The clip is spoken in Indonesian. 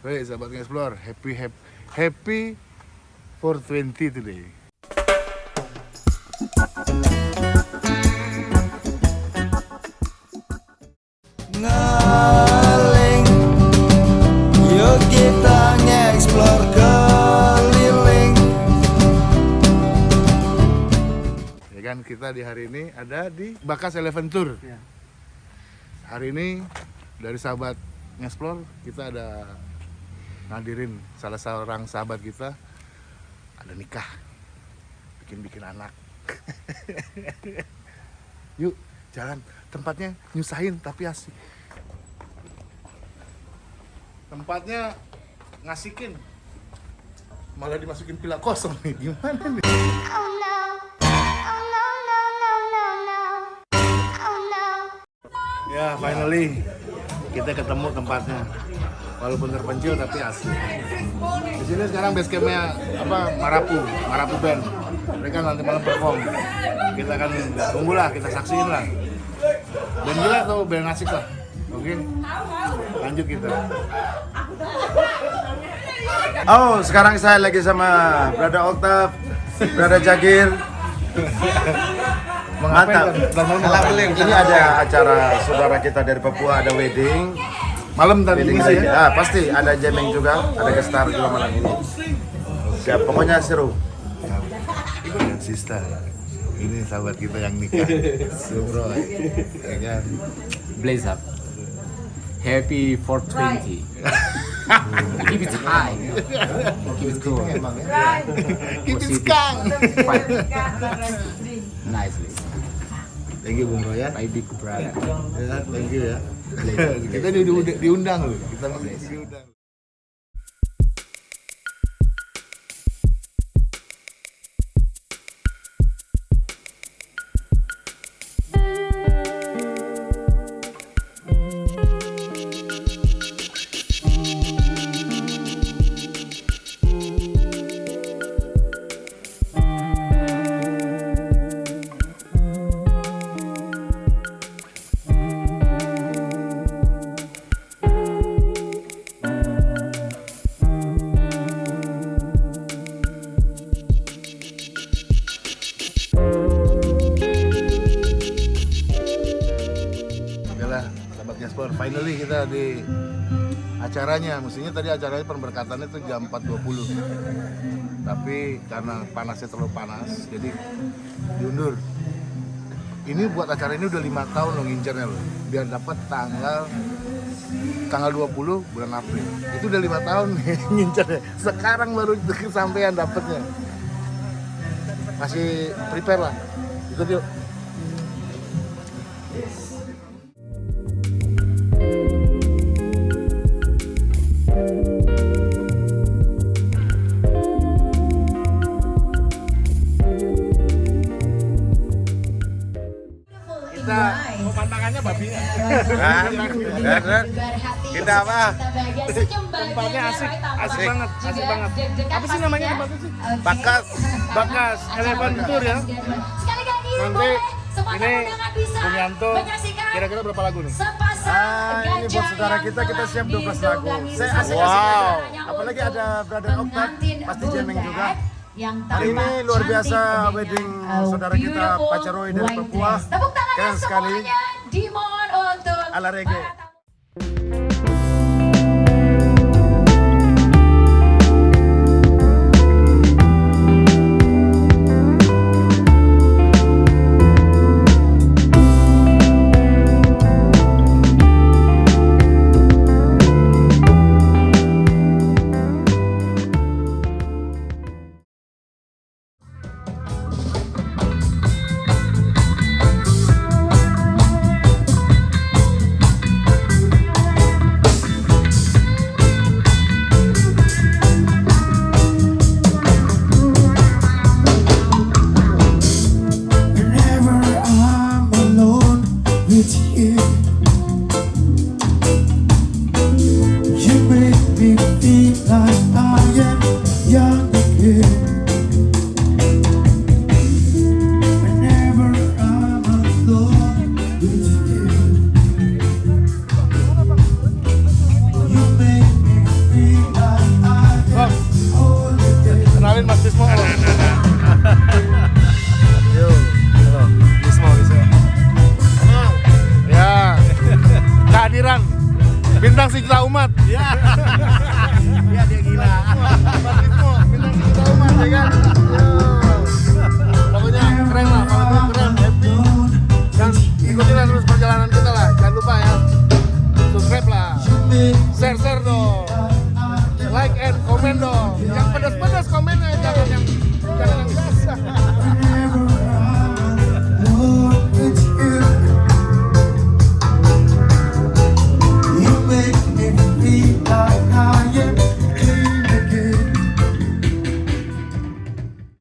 Woi, sahabat explore, happy happy happy 420 today. Ngaling Yuk kita nge-explore keliling Ya kan kita di hari ini ada di Bakas Elephant Tour. Hari ini dari sahabat nge-explore kita ada ngadirin salah seorang sahabat kita ada nikah bikin-bikin anak. Yuk jalan tempatnya nyusahin tapi asik. Tempatnya ngasikin malah dimasukin pila kosong nih gimana nih? Oh no. Oh no, no, no, no, no. Oh no. Ya, finally kita ketemu tempatnya. Walaupun terpencil tapi asli. Di sini sekarang base campnya apa Marapu, Marapu Band. Mereka nanti malam perform. Kita akan tunggulah, kita saksiin lah. Band gila atau band asik lah. Oke, lanjut kita. Oh, sekarang saya lagi sama Brother Octav, Brother Jagir Mantap. Ini ada acara saudara kita dari Papua, ada wedding Malam tadi Wedding ya. Ah, pasti ada jamming juga, ada gestar juga malam ini Ya, pokoknya seru Dan Sista. Ini sahabat kita yang nikah. Bro, ya kan? blaze up. Happy 420. Keep it high. Keep it cool. Itu Kang. Fight. Nicely. Thank you Bung Roy ya. My big brother. Ya, thank you ya. kita di, di- diundang loh. Kita diundang. Finally kita di acaranya. Mestinya tadi acaranya pemberkatannya itu jam 4.20. Tapi karena panasnya terlalu panas, jadi diundur. Ini buat acara ini udah lima tahun lo ngincernya lo. Biar dapat tanggal tanggal 20 bulan April. Itu udah lima tahun nih ngincernya. Sekarang baru kesampaian dapatnya. Masih prepare lah. Ikut yuk. Kita apa? tempatnya asik asik banget asik banget apa sih namanya tempatnya sih Bakas Bakas Elephant Tour ya Sekali lagi Nanti ini Bung Yanto kira-kira berapa lagu nih Ah, ini buat saudara kita, kita siap 12 lagu. Saya asik-asik Wow. aja. Apalagi ada Brother Octav, pasti jamming juga. Hari ini luar biasa wedding saudara kita Pacaroy dari Papua. Tepuk tangan Keren sekali. a la reggae. be, be. share-share dong like and comment dong. Yang pedas-pedas komennya jangan yang jangan yang biasa.